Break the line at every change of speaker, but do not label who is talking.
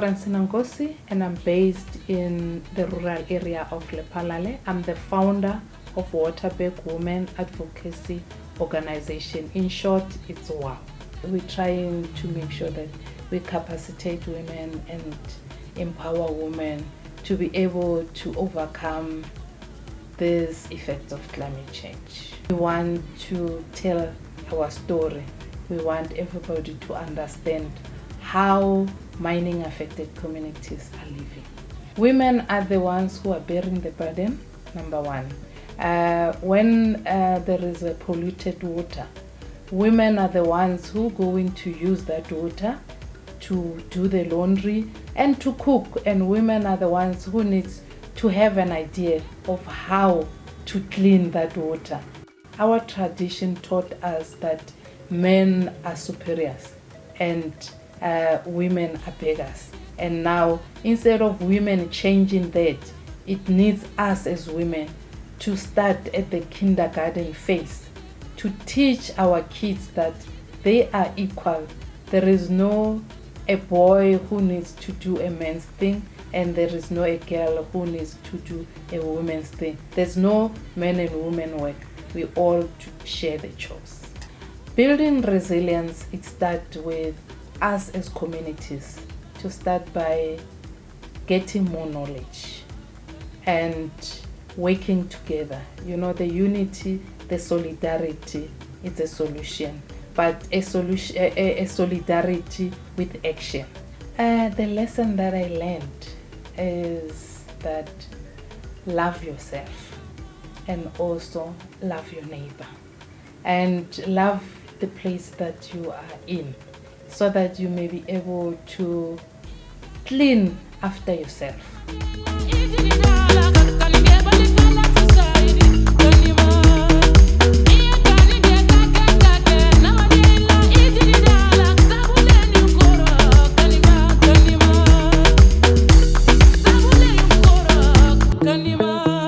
Francina Nkosi and I'm based in the rural area of Lephalale. I'm the founder of Waterberg Women Advocacy Organization. In short, it's WOW. We're trying to make sure that we capacitate women and empower women to be able to overcome these effects of climate change. We want to tell our story. We want everybody to understand how mining affected communities are living. Women are the ones who are bearing the burden, number one. Uh, when uh, there is a polluted water, women are the ones who going to use that water to do the laundry and to cook and women are the ones who needs to have an idea of how to clean that water. Our tradition taught us that men are superiors and uh, women are beggars. And now, instead of women changing that, it needs us as women to start at the kindergarten phase to teach our kids that they are equal. There is no a boy who needs to do a man's thing and there is no a girl who needs to do a woman's thing. There's no men and women work. We all share the chores. Building resilience, it starts with us as communities to start by getting more knowledge and working together. You know, the unity, the solidarity is a solution, but a solution, a, a solidarity with action. Uh, the lesson that I learned is that love yourself and also love your neighbor and love the place that you are in so that you may be able to clean after yourself. canibal.